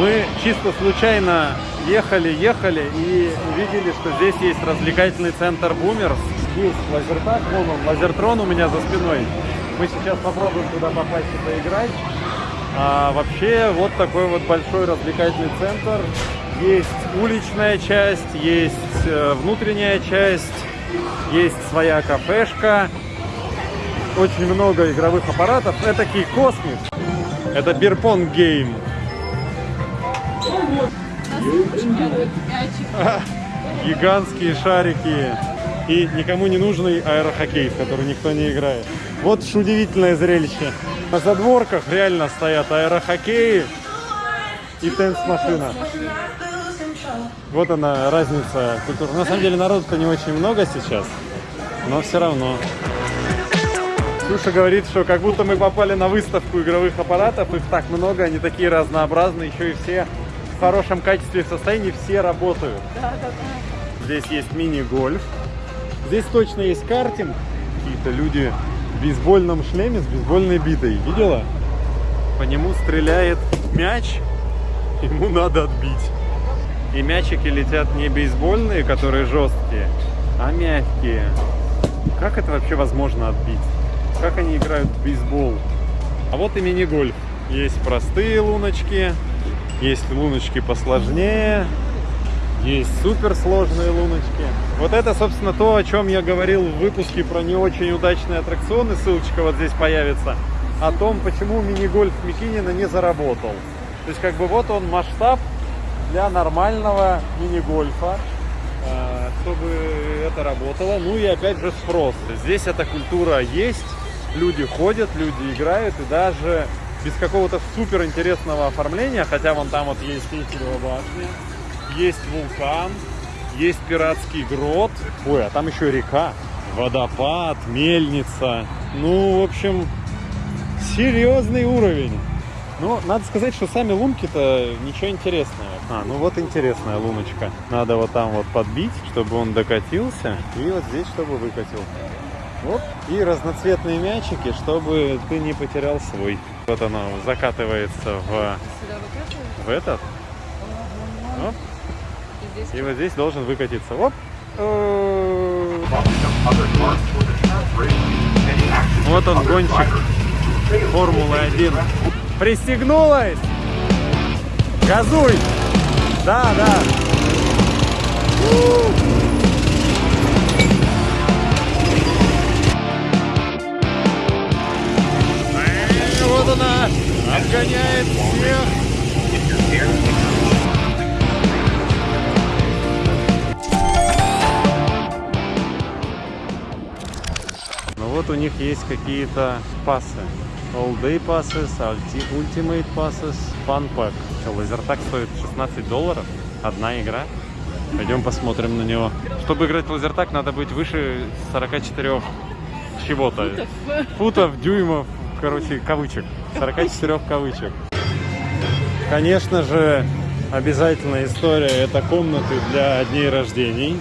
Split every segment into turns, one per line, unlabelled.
Мы чисто случайно ехали-ехали и увидели, что здесь есть развлекательный центр Бумерс. Здесь лазертак, вон он, лазертрон у меня за спиной. Мы сейчас попробуем туда попасть и поиграть. А вообще вот такой вот большой развлекательный центр. Есть уличная часть, есть э, внутренняя часть, есть своя кафешка. Очень много игровых аппаратов. Это космос. Это Бирпонг Гейм. Гигантские шарики и никому не нужный аэрохоккей, в который никто не играет. Вот уж удивительное зрелище. На задворках реально стоят аэрохоккеи и тенс-машина. Вот она разница культуры. На самом деле народу-то не очень много сейчас, но все равно. Ксюша говорит, что как будто мы попали на выставку игровых аппаратов, их так много, они такие разнообразные, еще и все в хорошем качестве и состоянии, все работают.
Да, да, да.
Здесь есть мини-гольф. Здесь точно есть картинг. Какие-то люди в бейсбольном шлеме с бейсбольной битой. Видела? По нему стреляет мяч. Ему надо отбить. И мячики летят не бейсбольные, которые жесткие, а мягкие. Как это вообще возможно отбить? Как они играют в бейсбол? А вот и мини-гольф. Есть простые луночки, есть луночки посложнее, есть суперсложные луночки. Вот это, собственно, то, о чем я говорил в выпуске про не очень удачные аттракционы. Ссылочка вот здесь появится. О том, почему мини-гольф Микинина не заработал. То есть, как бы вот он масштаб для нормального мини-гольфа, э, чтобы это работало. Ну и опять же спрос. Здесь эта культура есть, люди ходят, люди играют, и даже без какого-то супер интересного оформления, хотя вон там вот есть Эйфелева башня, есть вулкан, есть пиратский грот, ой, а там еще река, водопад, мельница. Ну, в общем, серьезный уровень. Ну, надо сказать, что сами лунки-то ничего интересного. А, ну вот интересная луночка. Надо вот там вот подбить, чтобы он докатился. И вот здесь, чтобы выкатил. Вот. И разноцветные мячики, чтобы ты не потерял свой. Вот оно закатывается в, в этот. Оп.
И здесь
И вот здесь должен выкатиться. Оп. Э, Вот он, гонщик Формулы-1. Пристегнулась! Газуй! Да, да. Вот у них есть какие-то пасы. All Day Passes, Ulti- Ultimate Passes, Fun Pack. Что, лазертак стоит 16 долларов? Одна игра? Пойдем посмотрим на него. Чтобы играть в лазертак, надо быть выше 44 чего-то. Футов, дюймов, короче, кавычек. 44 кавычек. Конечно же, обязательная история это комнаты для дней рождений.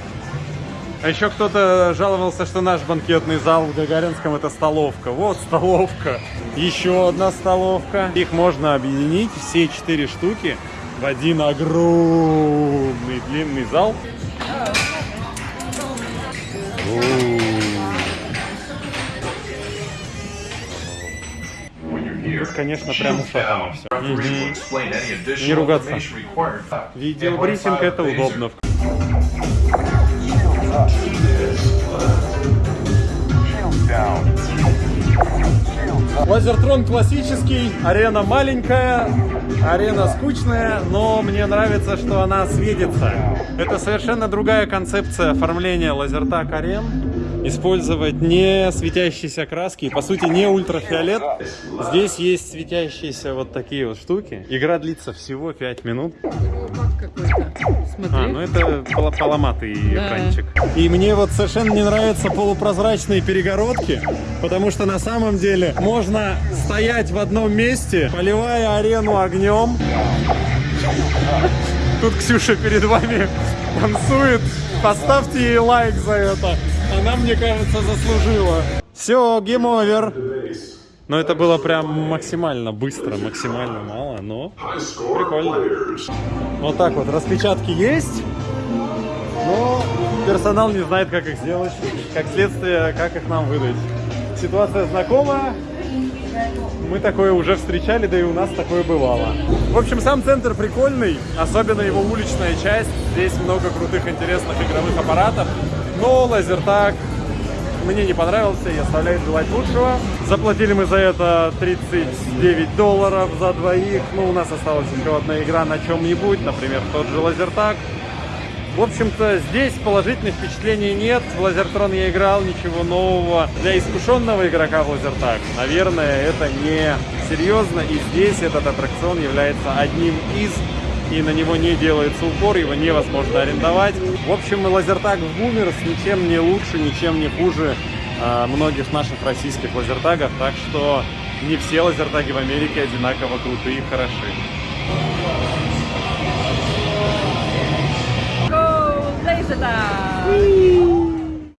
А еще кто-то жаловался, что наш банкетный зал в Гагаринском это столовка. Вот столовка. Еще одна столовка. Их можно объединить, все четыре штуки, в один огромный длинный зал. Тут, конечно, прям ушатано все.
Не ругаться.
Видеобрифинг это удобно. Лазертрон классический, арена маленькая, арена скучная, но мне нравится, что она светится. Это совершенно другая концепция оформления лазертак арен. Использовать не светящиеся краски, и, по сути не ультрафиолет. Здесь есть светящиеся вот такие вот штуки. Игра длится всего 5 минут. А, ну это пол- поломатый
Да.
экранчик. И мне вот совершенно не нравятся полупрозрачные перегородки, потому что на самом деле можно стоять в одном месте, поливая арену огнем. Тут Ксюша перед вами танцует. Поставьте ей лайк за это. Она, мне кажется, заслужила. Все, game over. Но это было прям максимально быстро, максимально мало, но прикольно. Вот так вот, распечатки есть, но персонал не знает, как их сделать, как следствие, как их нам выдать. Ситуация знакомая, мы такое уже встречали, да и у нас такое бывало. В общем, сам центр прикольный, особенно его уличная часть. Здесь много крутых, интересных игровых аппаратов. Но лазертаг мне не понравился и оставляет желать лучшего. Заплатили мы за это 39 долларов за двоих. Ну, у нас осталась еще одна игра на чем-нибудь, например, тот же лазертаг. В общем-то, здесь положительных впечатлений нет. В Лазертрон я играл, ничего нового. Для искушенного игрока в Лазертаг, наверное, это не серьезно. И здесь этот аттракцион является одним из, и на него не делается упор, его невозможно арендовать. В общем, Лазертаг в Бумерс ничем не лучше, ничем не хуже а, многих наших российских лазертагов. Так что не все лазертаги в Америке одинаково крутые и хороши.
Go, laser!